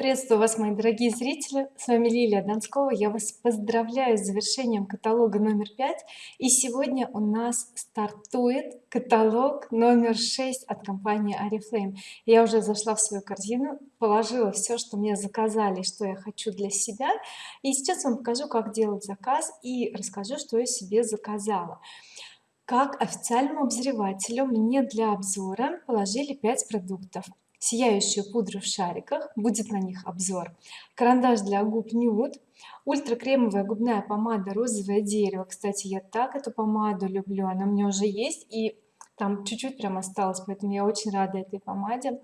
приветствую вас мои дорогие зрители. С вами Лилия Донского. Я вас поздравляю с завершением каталога номер пять. И сегодня у нас стартует каталог номер шесть от компании oriflame я уже зашла в свою корзину положила все что мне заказали что я хочу для себя. И сейчас вам покажу как делать заказ и расскажу что я себе заказала. Как официальному обозревателю мне для обзора положили 5 продуктов сияющую пудру в шариках будет на них обзор. Карандаш для губ нюд ультра кремовая губная помада розовое дерево. Кстати я так эту помаду люблю она у меня уже есть и там чуть-чуть прям осталось поэтому я очень рада этой помаде.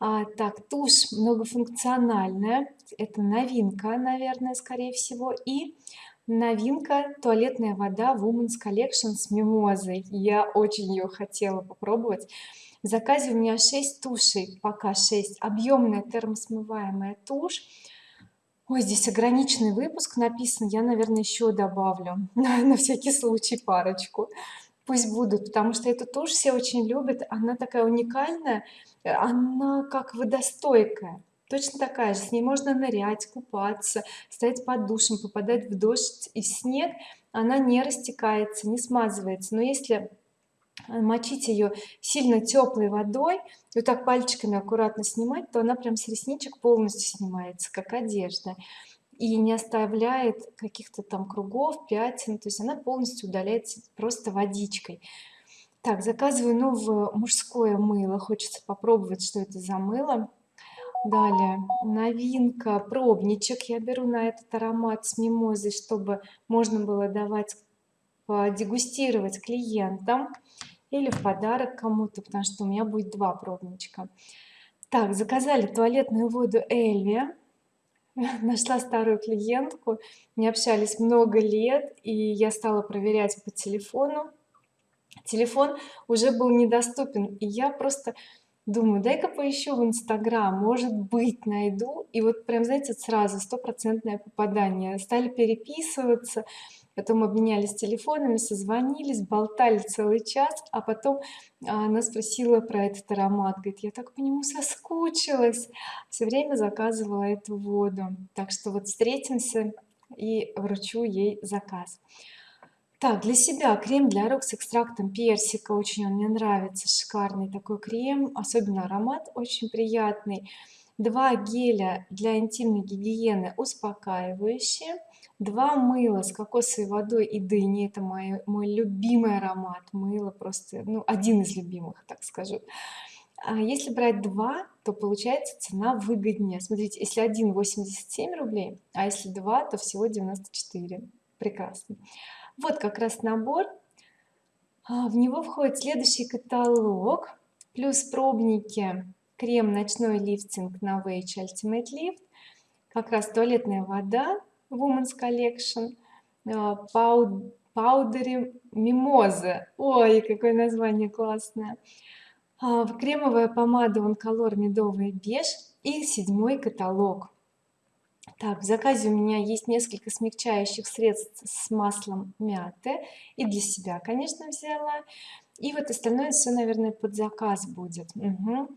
А, так тушь многофункциональная. Это новинка наверное скорее всего. И новинка туалетная вода Women's Collection с мимозой. Я очень ее хотела попробовать в заказе у меня 6 тушей пока 6 объемная термосмываемая тушь. Ой, здесь ограниченный выпуск написано я наверное еще добавлю на, на всякий случай парочку. Пусть будут потому что эту тушь все очень любят она такая уникальная она как водостойкая точно такая же. С ней можно нырять купаться стоять под душем попадать в дождь и снег. Она не растекается не смазывается. Но если мочить ее сильно теплой водой и вот так пальчиками аккуратно снимать то она прям с ресничек полностью снимается как одежда и не оставляет каких-то там кругов пятен то есть она полностью удаляется просто водичкой. Так заказываю новое мужское мыло хочется попробовать что это за мыло. Далее новинка пробничек я беру на этот аромат с мимозой чтобы можно было давать дегустировать клиентам или в подарок кому-то потому что у меня будет два пробничка. Так заказали туалетную воду Эльви нашла старую клиентку. Не общались много лет и я стала проверять по телефону. Телефон уже был недоступен и я просто думаю дай-ка поищу в инстаграм может быть найду и вот прям знаете сразу стопроцентное попадание. Стали переписываться потом обменялись телефонами созвонились болтали целый час а потом а, она спросила про этот аромат. Говорит я так по нему соскучилась все время заказывала эту воду. Так что вот встретимся и вручу ей заказ. Так для себя крем для рук с экстрактом персика. Очень он мне нравится. Шикарный такой крем. Особенно аромат очень приятный. Два геля для интимной гигиены успокаивающие два мыла с кокосовой водой и дыней это мой, мой любимый аромат. Мыло просто ну один из любимых так скажу. А если брать два то получается цена выгоднее. Смотрите если один 87 рублей а если два то всего 94 прекрасно. Вот как раз набор. А, в него входит следующий каталог плюс пробники крем ночной лифтинг на Novage Ultimate Lift как раз туалетная вода Women's Collection паудере мимоза ой какое название классное. А, кремовая помада Онколор медовый беж и седьмой каталог. Так в заказе у меня есть несколько смягчающих средств с маслом мяты. И для себя конечно взяла. И вот остальное все наверное под заказ будет. Угу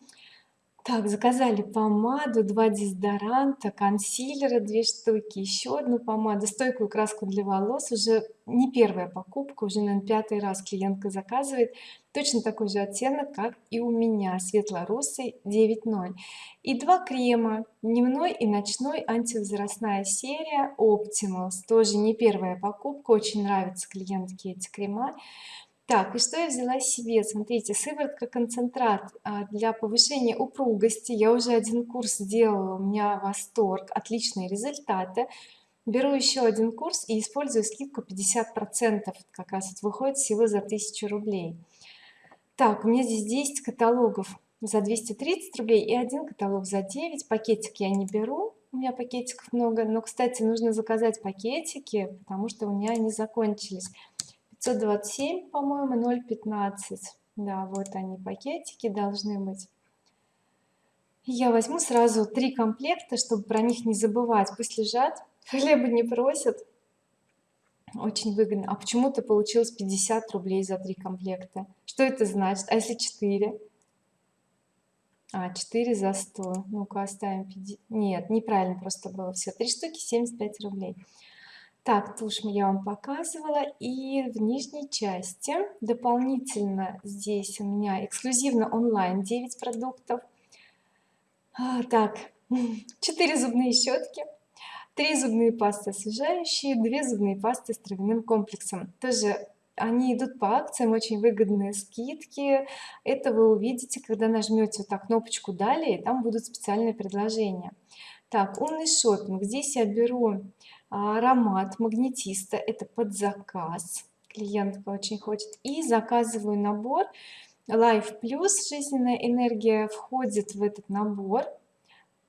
так заказали помаду два дезодоранта консилера две штуки еще одну помаду стойкую краску для волос. Уже не первая покупка уже наверное пятый раз клиентка заказывает. Точно такой же оттенок как и у меня светло-русый 9.0 и два крема дневной и ночной антивозрастная серия Optimals. Тоже не первая покупка очень нравятся клиентке эти крема так и что я взяла себе? Смотрите сыворотка концентрат а, для повышения упругости я уже один курс сделала у меня восторг отличные результаты. Беру еще один курс и использую скидку 50 процентов как раз вот выходит всего за 1000 рублей. Так у меня здесь 10 каталогов за 230 рублей и один каталог за 9 пакетики я не беру у меня пакетиков много но кстати нужно заказать пакетики потому что у меня они закончились 527 по-моему 0,15 да вот они пакетики должны быть. Я возьму сразу три комплекта чтобы про них не забывать. Пусть лежат хлеба не просят. Очень выгодно. А почему-то получилось 50 рублей за три комплекта. Что это значит? А если 4 а 4 за 100 ну-ка оставим 50 нет неправильно просто было все три штуки 75 рублей так тушь я вам показывала. И в нижней части дополнительно здесь у меня эксклюзивно онлайн 9 продуктов. А, так 4 зубные щетки 3 зубные пасты освежающие 2 зубные пасты с травяным комплексом. Тоже они идут по акциям очень выгодные скидки. Это вы увидите когда нажмете вот так кнопочку далее там будут специальные предложения. Так умный шопинг. Здесь я беру аромат магнетиста это под заказ. Клиентка очень хочет. И заказываю набор. Life Plus жизненная энергия входит в этот набор.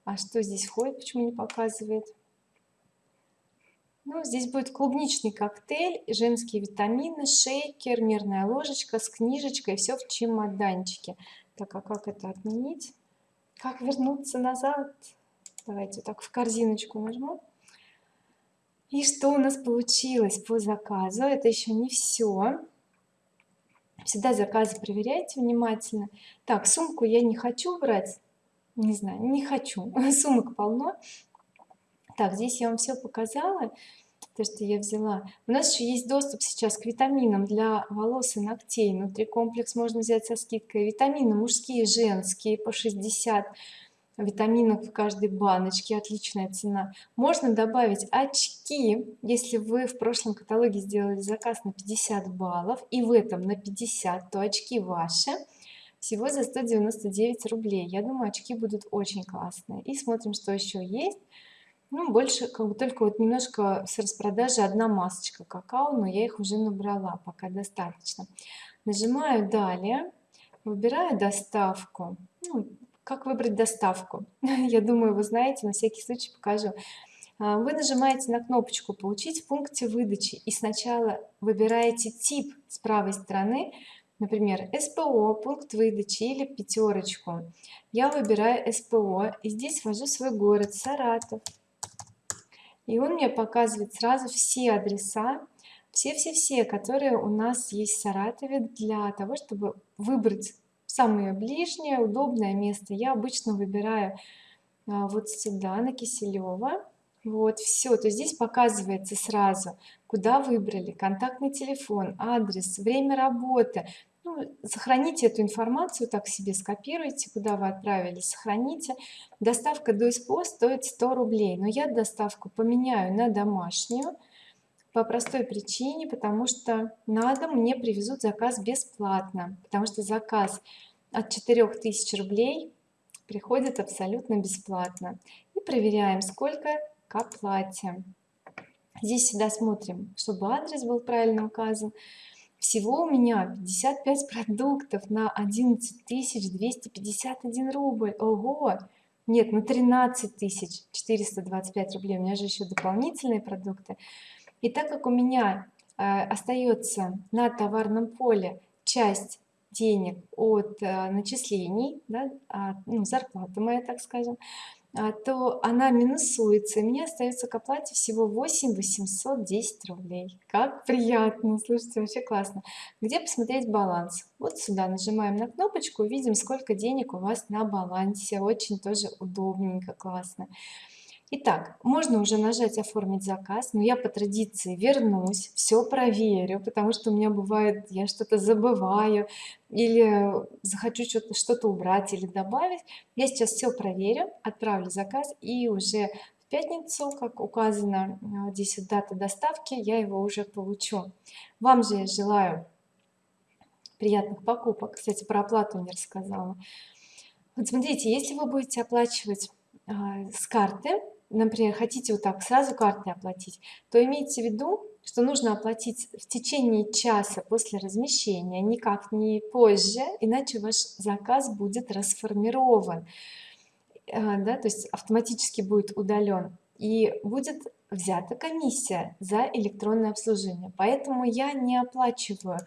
А что здесь входит почему не показывает? Ну, здесь будет клубничный коктейль женские витамины шейкер мерная ложечка с книжечкой все в чемоданчике. Так а как это отменить? Как вернуться назад? Давайте так в корзиночку нажму и что у нас получилось по заказу? Это еще не все всегда заказы проверяйте внимательно. Так сумку я не хочу брать. Не знаю не хочу. Сумок полно. Так здесь я вам все показала то что я взяла. У нас еще есть доступ сейчас к витаминам для волос и ногтей. Внутри комплекс можно взять со скидкой. Витамины мужские женские по 60 витаминов в каждой баночке отличная цена. Можно добавить очки. Если вы в прошлом каталоге сделали заказ на 50 баллов и в этом на 50 то очки ваши. Всего за 199 рублей. Я думаю очки будут очень классные. И смотрим что еще есть. Ну больше как бы только вот немножко с распродажи одна масочка какао но я их уже набрала пока достаточно. Нажимаю далее выбираю доставку. Ну, как выбрать доставку? Я думаю вы знаете на всякий случай покажу. А, вы нажимаете на кнопочку получить в пункте выдачи и сначала выбираете тип с правой стороны например СПО пункт выдачи или пятерочку я выбираю СПО и здесь ввожу свой город Саратов. И он мне показывает сразу все адреса все-все-все которые у нас есть в Саратове для того чтобы выбрать самое ближнее удобное место. Я обычно выбираю а, вот сюда на Киселева. Вот все то здесь показывается сразу куда выбрали. Контактный телефон адрес время работы. Ну, сохраните эту информацию так себе скопируйте куда вы отправили сохраните. Доставка до СПО стоит 100 рублей но я доставку поменяю на домашнюю по простой причине потому что на дом мне привезут заказ бесплатно потому что заказ от 4000 рублей приходит абсолютно бесплатно. И проверяем сколько к оплате. Здесь всегда смотрим чтобы адрес был правильно указан. Всего у меня 55 продуктов на 11 251 рубль. Ого! Нет на 13 425 рублей. У меня же еще дополнительные продукты и так как у меня э, остается на товарном поле часть денег от э, начислений да, от, ну, зарплаты моя так скажем а, то она минусуется и мне остается к оплате всего 8 810 рублей. Как приятно! Слушайте вообще классно! Где посмотреть баланс? Вот сюда нажимаем на кнопочку видим сколько денег у вас на балансе. Очень тоже удобненько классно Итак, можно уже нажать оформить заказ но я по традиции вернусь все проверю потому что у меня бывает я что-то забываю или захочу что-то убрать или добавить. Я сейчас все проверю отправлю заказ и уже в пятницу как указано э, здесь дата доставки я его уже получу. Вам же я желаю приятных покупок. Кстати про оплату не рассказала. Вот смотрите если вы будете оплачивать э, с карты например хотите вот так сразу картой оплатить то имейте в виду что нужно оплатить в течение часа после размещения никак не позже иначе ваш заказ будет расформирован. А, да, то есть автоматически будет удален. И будет взята комиссия за электронное обслуживание. Поэтому я не оплачиваю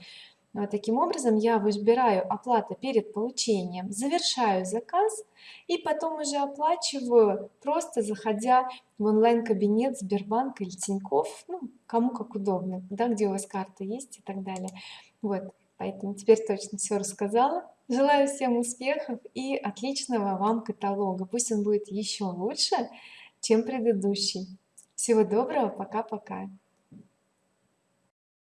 таким образом я выбираю оплата перед получением завершаю заказ и потом уже оплачиваю просто заходя в онлайн-кабинет Сбербанка или Тинькофф ну, кому как удобно да где у вас карта есть и так далее. Вот поэтому теперь точно все рассказала. Желаю всем успехов и отличного вам каталога. Пусть он будет еще лучше чем предыдущий. Всего доброго пока пока